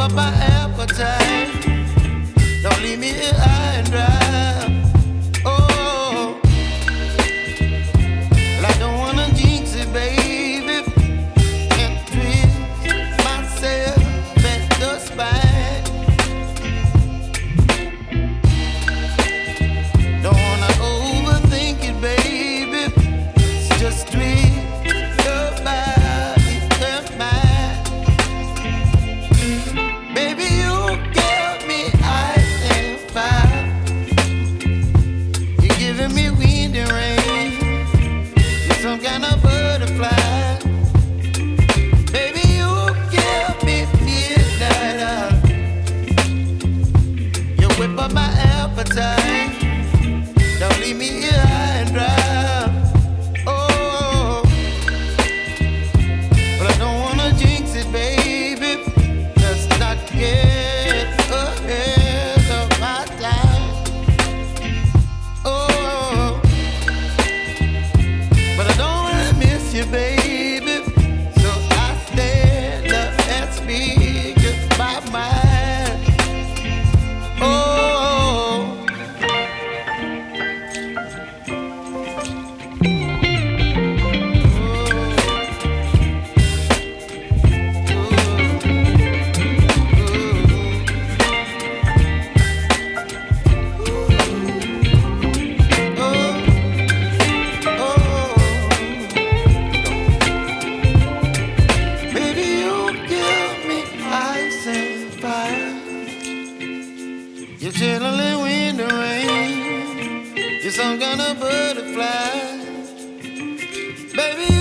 up my appetite. Don't leave me here. Don't leave me here and dry. Oh, but I don't wanna jinx it, baby. Let's not get ahead of time. Oh, but I don't wanna miss you, baby. just some kind of butterfly. Baby,